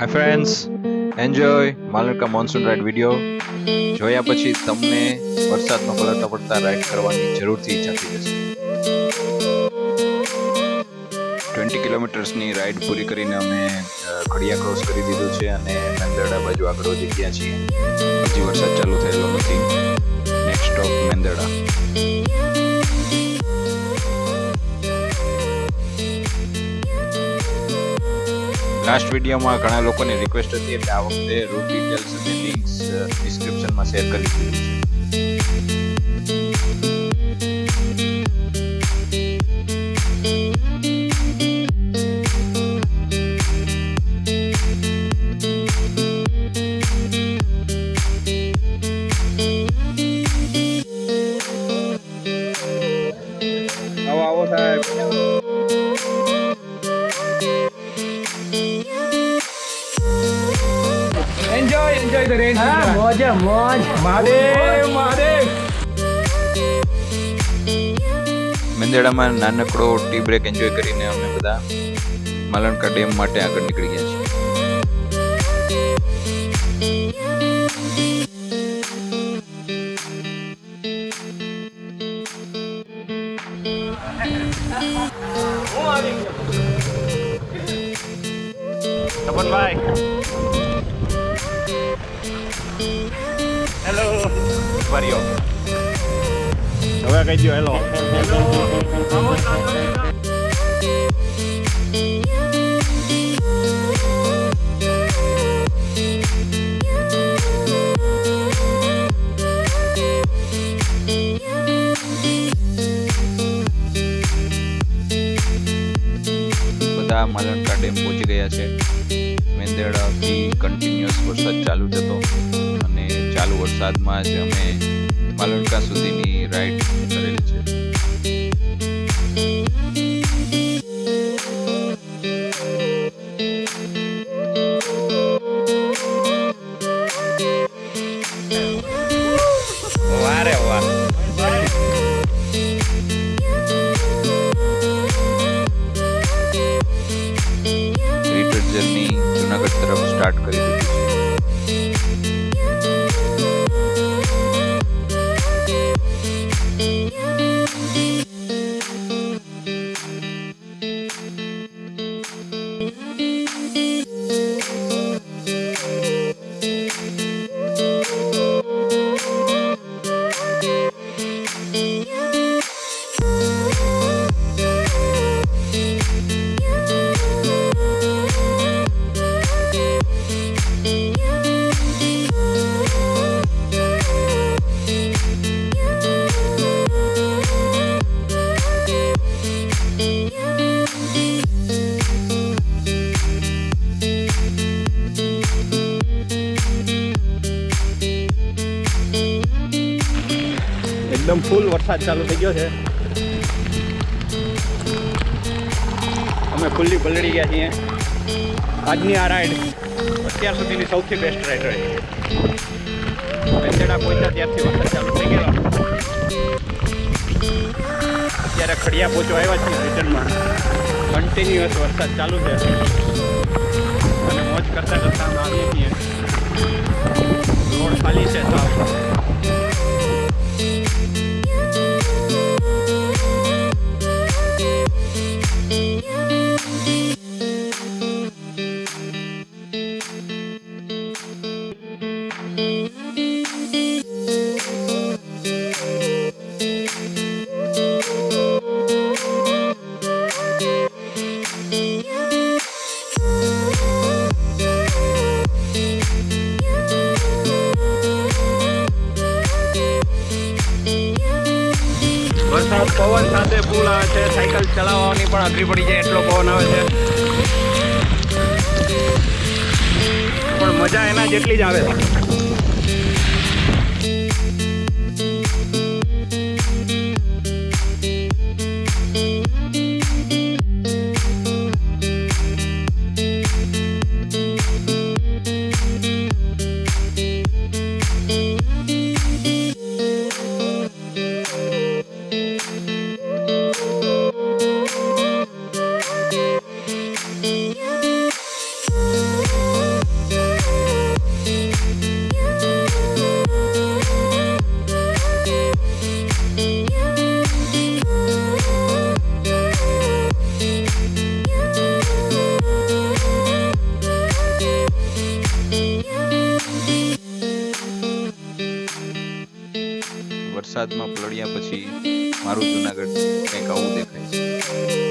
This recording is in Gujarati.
Hi friends enjoy Malka monsoon ride video જોયા પછી તમને વરસાદમાં પલળતા પડતા રાઇડ કરવાની જરૂરથી ઈચ્છા થઈ જશે. ટ્વેન્ટી કિલોમીટર્સની રાઇડ પૂરી કરીને અમે ખડિયા ક્રોસ કરી દીધું છે અને મેંદરડા બાજુ આગળ વધી ગયા છીએ. હજી વરસાદ ચાલુ થયેલો નથી. લાસ્ટ વિડીયોમાં ઘણા લોકોની રિક્વેસ્ટ હતી એટલે આ વખતે રૂટ ડિટેલ્સ અને લિંક્સ ડિસ્ક્રિપ્શનમાં શેર કરી દીધું છે. એન્જોય ધ રેન મોજ મોજ. મહાદેવ મહાદેવ. મેંદરડામાં નાનકડો ટી બ્રેક એન્જોય કરીને અમે બધા માલણકા ડેમ માટે આગળ નીકળી ગયા છીએ. Hello. Mario. No voy a caer yo, hello. hello. Vamos, બધા માલણકા ડેમ પહોંચી ગયા છે. મેંદરડાથી કન્ટિન્યુઅસ વરસાદ ચાલુ જ હતો અને ચાલુ વરસાદમાં જ અમે માલણકા સુધીની રાઈડ કરેલી છે. સ્ટાર્ટ કરી ફૂલ વરસાદ ચાલુ થઈ ગયો છે. અમે ખુલ્લી પલળી ગયા છીએ. આજની આ રાઈડ અત્યાર સુધીની સૌથી બેસ્ટ રાઈડ રહી મેંદડા પહોંચ્યા ત્યારથી વરસાદ ચાલુ થઈ ગયો અત્યારે ખડિયા પહોંચો આવ્યા છીએ રિટર્નમાં. કન્ટિન્યુઅસ વરસાદ ચાલુ છે. અને મોજ કરતા કરતા અમે આવીએ છીએ. વરસાદ, પવન સાથે ફૂલ આવે છે, સાયકલ ચલાવવાની પણ અઘરી પડી જાય એટલો પવન આવે છે. પણ મજા એના જેટલી જ આવે. છે Thank you. વરસાદમાં પલળ્યા પછી મારું જુનાગઢ કંઈક આવું દેખાય છે.